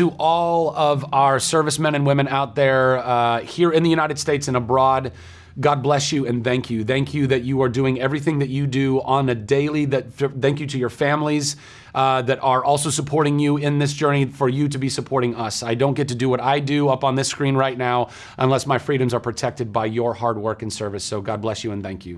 to all of our servicemen and women out there uh, here in the United States and abroad. God bless you and thank you. Thank you that you are doing everything that you do on a daily. That thank you to your families uh, that are also supporting you in this journey. For you to be supporting us, I don't get to do what I do up on this screen right now unless my freedoms are protected by your hard work and service. So God bless you and thank you.